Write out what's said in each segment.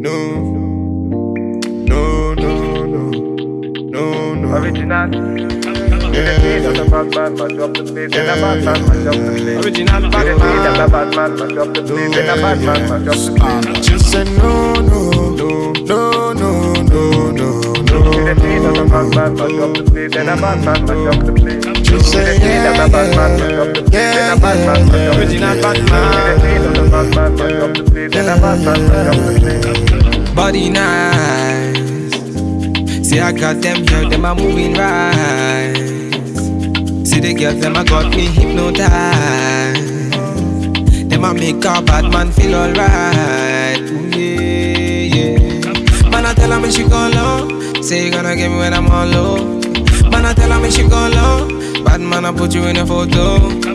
No, no, no, no, no, no. Original. Yeah. Just a bad man, mash up the place. Then a bad man, mash up the place. Original bad Just man. a bad man, mash up the place. Then a bad man, mash up the place. Just say no, no, no, no, no, no, no, no. Just a bad man, mash up the place. Then a bad man, mash up the place. Just say Just a yeah, bad man, mash up the place. Then a bad man, bad man. Man, bad man. Body nice. See, I got them girls, them are moving right. See the girls, them a got me hypnotized. Them a make a bad man feel alright. Ooh, yeah, yeah. Man, I tell her me she go low. Say you gonna get me when I'm on low. Man, I tell her me she go low. Bad man, I put you in a photo.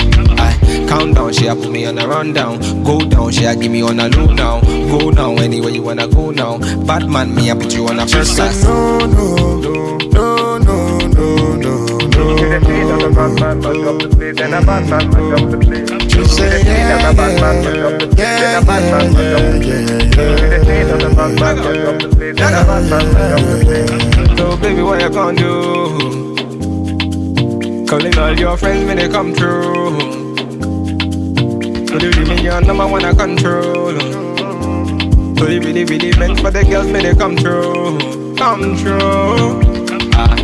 I count down, she a put me on a rundown. Go down, she a give me on a low now. Go now, anywhere you wanna go now. Bad man, me a put you on a first class. no, no, no, no, no, no, no, no. Just a bad man, mash up the place. Then a bad man, mash up the place. Just say yeah, Just a bad man, mash up the place. yeah, Then a bad man, mash up the place. yeah, yeah. Just a bad man, mash up the place. Then a bad man, mash up the place. So baby, what you gonna do? Calling all your friends when they come through. So me your number one I control. So they really, really meant for the girls when they come through. Come through. Ah,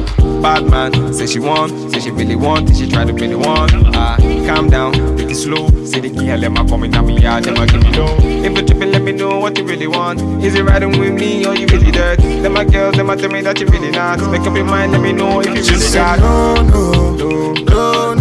bad man, say she want, say she really want, say she try to really want. Ah, calm down, take it slow. Say the girl, them a coming at me yard, them a give me low. If you tripping, let me know what you really want. Is it riding with me or you really dirt? Them a girls, them a tell me that you really not. Make up your mind, let me know if you really got. no, no, no, no,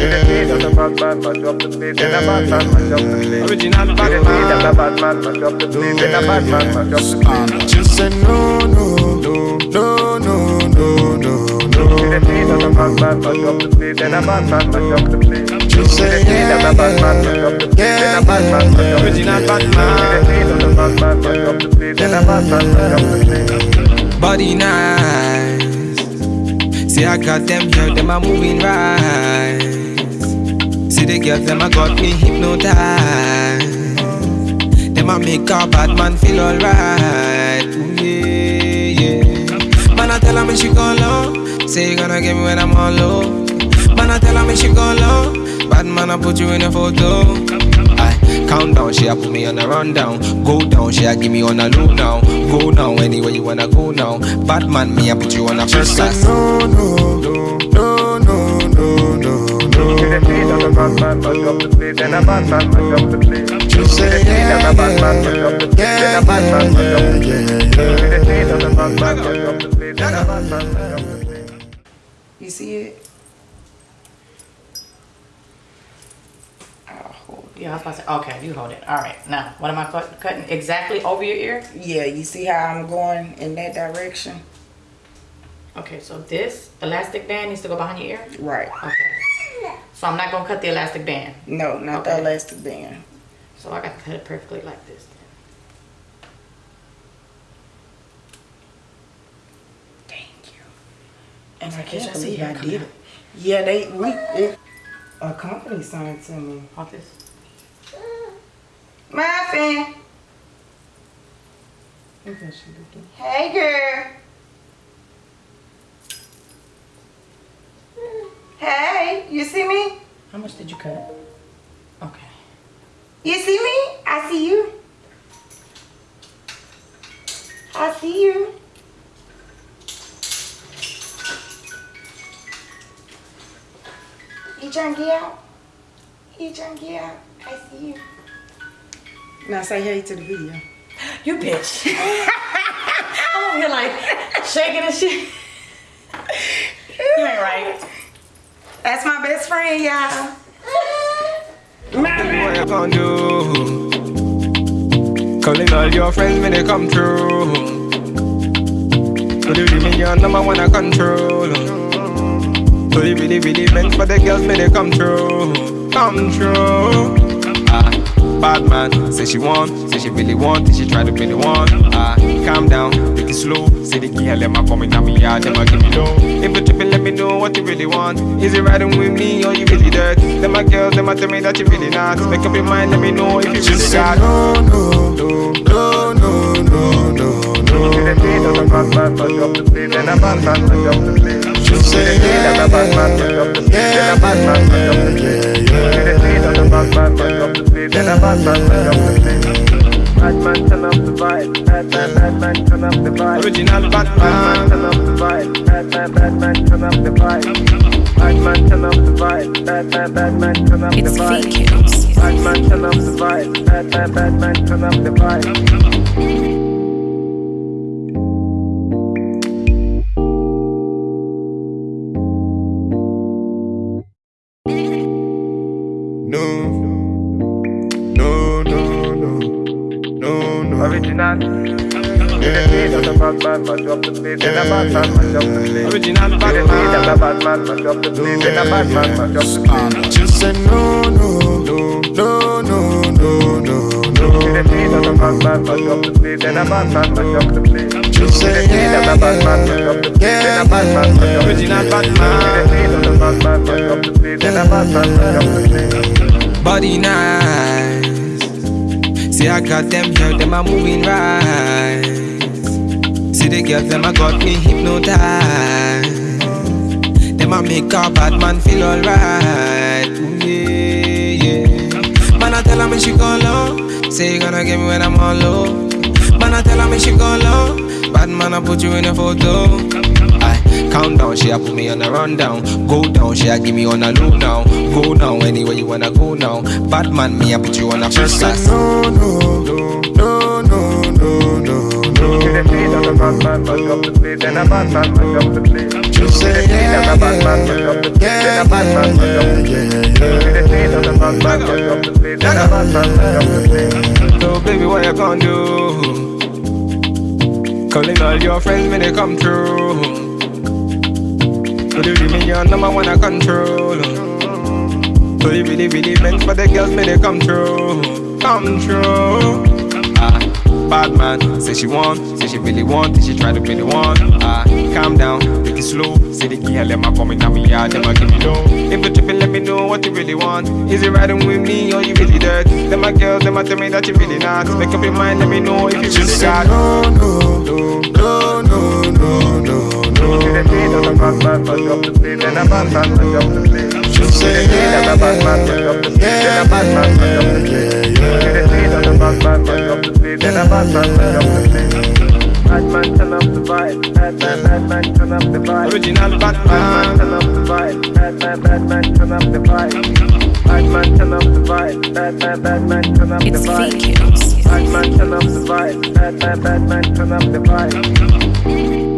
Yeah. A bad man, the. Then a bad man, the. Original bad a bad man, the. Then a bad man, the. Just say no, no, no, no, no, no, no. Just say yeah, Just a bad man, mash up the place. Then a bad man, mash up the place. Original bad man. Just a bad man, mash up the place. Then a bad man, mash up the place. Body nice. See, I got them girls, them are moving right. The girls, them a got me hypnotized. Them a make a bad man feel alright. Ooh, yeah, yeah. Man, I tell her me she go low. Say you gonna get me when I'm on low. Man, I tell her me she go low. Bad man, I put you in a photo. I count down, she a put me on a rundown. Go down, she a give me on a low now. Go now, anywhere you wanna go now. Bad man, me a put you on a first class. no, no, no, bad man, mash up the place. Then a bad man, mash up the place. Just say yeah, Just a bad man, mash up the place. Then a bad man, mash up the place. yeah, yeah. Just a bad man, mash up the place. Then a bad man, mash up the place. You see it? Oh, Yeah, I was about to say, okay, you hold it. All right, now, what am I cut, cutting exactly over your ear? Yeah, you see how I'm going in that direction? Okay, so this elastic band needs to go behind your ear? Right. Okay. So I'm not gonna cut the elastic band. No, not the elastic band. So I gotta cut it perfectly like this. Thank you. And I I can't see believe I did it. Yeah, they we it, a company signed to me. Hold this. Muffin. Look what she looking. Hey girl. Hey, you see me? How much did you cut? Okay. You see me? I see you. I see you. You trying to get out? You trying to get out? I see you. Now say hey to the video. You bitch. I'm over here like shaking and shit. You ain't right. That's my best friend, y'all. What? Calling all your friends when they come through. So your number one I control. So really, really meant for the girls when they come through. Come through. Bad man, say she want, say she really want, say she try to really want. Ah, calm down, take it slow. Say the girl, let me come in on me yard, them a give me low. If you tripping, let me know what you really want. Is it riding with me or you really dirt? Them my girls, them a tell me that you really not. Make up your mind, let me know if you really Just say got. no, no, no, no, no, no, no, See the no. Yeah, Batman. turn up the vibe. Bad man, turn up the vibe. Bad turn up the vibe. Bad man, turn up the It's vibe. fake kills. Bad turn up the vibe. Bad man, bad man, turn up the vibe. Batman. speed of the bad man, but drop the speed. Then a bad man, but drop the speed. Body nice. See, I got them girls, them are moving right. See the girls, them a got me hypnotized. Make a bad man feel alright. Yeah, yeah. Man, I tell her me she go low. Say you gonna get me when I'm on low. Man, I tell her me she go low. Bad man, I put you in a photo. I count down, she a put me on a rundown. Go down, she a give me on a low now. Go now, anywhere you wanna go now. Bad man, me a put you on a first class. no, no, no, no, See the speed of the bad man, but the speed. Then a bad man, but drop the the speed of the bad man, but the speed. Then yeah, a bad man, but the yeah, speed. yeah, See yeah. the speed of the bad man, but the speed. Then a bad man, but the speed. So baby, what you gonna do? Calling all your friends when they come through. So they give me your number one I control. So they really, really meant for the girls when they come through. Come through. Bad man, say she want, say she really want, say she try to really want. Ah, calm down, take it slow. Say the girl, let me come in on me yard, them a give me low. If you tripping, let me know what you really want. Is it riding with me or you really dirt? Them my girls, them a tell me that you really not. Make up your mind, let me know if you really Just say got. no, no, no, no, no, no, no, See the speed of the Original Bad man, Batman. turn up the vibe. Bad man, bad man, turn up the vibe. Bad man, turn up the vibe. Bad man, bad man, turn up the It's fake vibe. kills. Bad man, turn up the vibe. Bad man, bad man, turn up the vibe.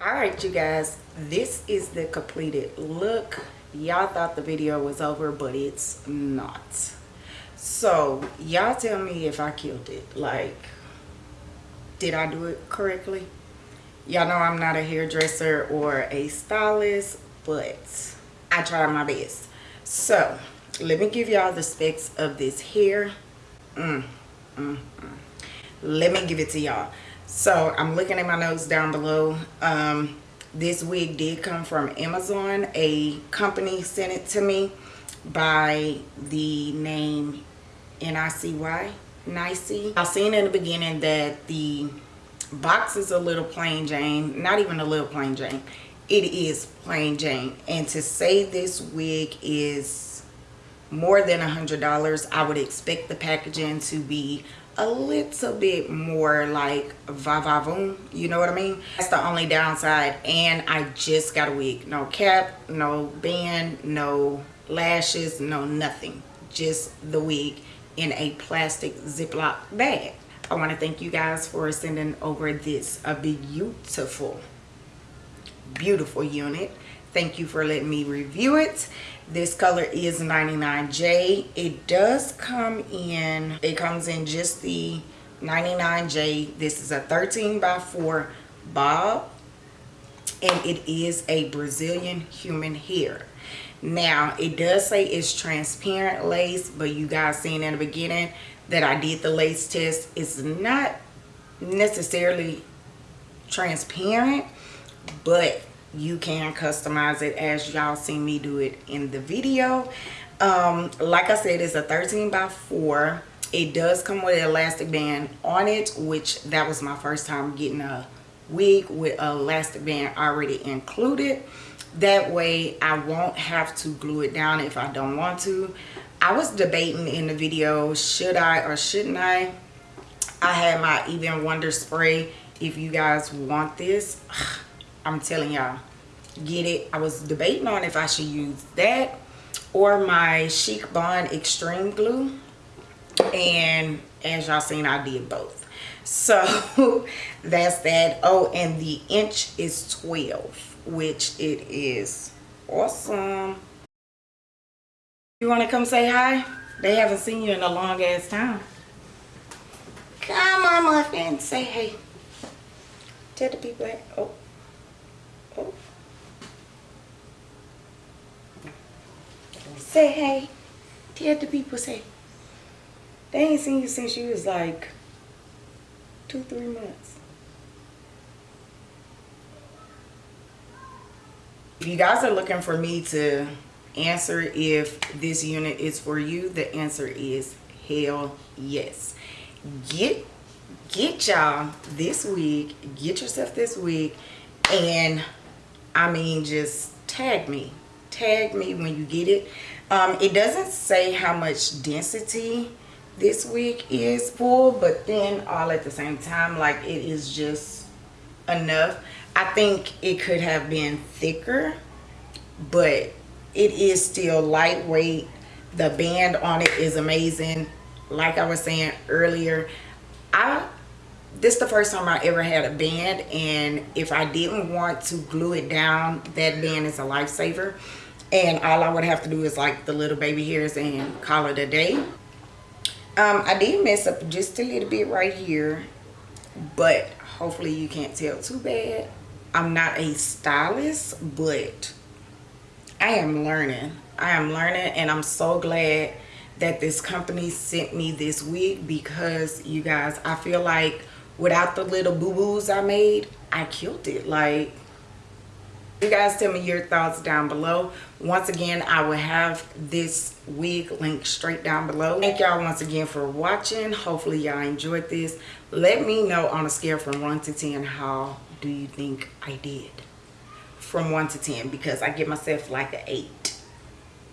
All right, you guys, this is the completed look. Y'all thought the video was over, but it's not. So, y'all tell me if I killed it. Like, did I do it correctly? Y'all know I'm not a hairdresser or a stylist, but I tried my best. So, let me give y'all the specs of this hair. Mm, mm, mm. Let me give it to y'all. So, I'm looking at my notes down below. Um, this wig did come from Amazon. A company sent it to me by the name N-I-C-Y, Nicey. I seen in the beginning that the box is a little plain Jane, not even a little plain Jane. It is plain Jane. And to say this wig is more than a hundred dollars, I would expect the packaging to be a little bit more like va va voom you know what i mean? That's the only downside and i just got a wig. No cap no band no lashes no nothing. Just the wig in a plastic ziploc bag. I want to thank you guys for sending over this a beautiful beautiful unit. Thank you for letting me review it this color is 99j it does come in it comes in just the 99j this is a 13 by 4 bob and it is a brazilian human hair. Now it does say it's transparent lace but you guys seen in the beginning that i did the lace test. It's not necessarily transparent but you can customize it as y'all seen me do it in the video. Um like i said it's a 13 by 4 it does come with an elastic band on it which that was my first time getting a wig with an elastic band already included. That way i won't have to glue it down if i don't want to. I was debating in the video should i or shouldn't i? I had my Ebin Wonder spray if you guys want this I'm telling y'all, get it. I was debating on if I should use that or my Chic Bond Extreme Glue. And as y'all seen, I did both. So that's that. Oh, and the inch is 12, which it is awesome. You want to come say hi? They haven't seen you in a long ass time. Come on, Muffin. Say hey. Tell the people. Oh. Say hey. Tell the people say. They ain't seen you since you was like two, three months. If you guys are looking for me to answer if this unit is for you, the answer is hell yes. Get get y'all this week, get yourself this week, and I mean just tag me. Tag me when you get it. Um, it doesn't say how much density this week is full, but then all at the same time, like it is just enough. I think it could have been thicker, but it is still lightweight. The band on it is amazing. Like I was saying earlier, I this is the first time I ever had a band and if I didn't want to glue it down, that band is a lifesaver. And all I would have to do is like the little baby hairs and call it a day. Um, I did mess up just a little bit right here, but hopefully you can't tell too bad. I'm not a stylist, but I am learning. I am learning and I'm so glad that this company sent me this wig because you guys, I feel like without the little boo-boos I made, I killed it. Like, you guys tell me your thoughts down below. Once again, I will have this wig link straight down below. Thank y'all once again for watching. Hopefully y'all enjoyed this. Let me know on a scale from 1 to 10 how do you think I did from 1 to 10 because I give myself like an 8.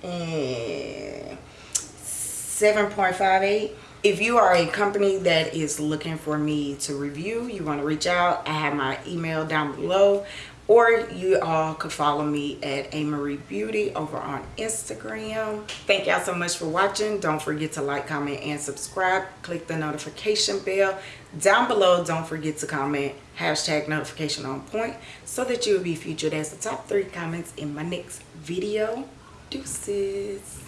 And 7.58 if you are a company that is looking for me to review you want to reach out i have my email down below. Or you all could follow me at a marie beauty over on instagram. Thank y'all so much for watching. Don't forget to like comment and subscribe. Click the notification bell. Down below don't forget to comment hashtag notification on point so that you will be featured as the top three comments in my next video. Deuces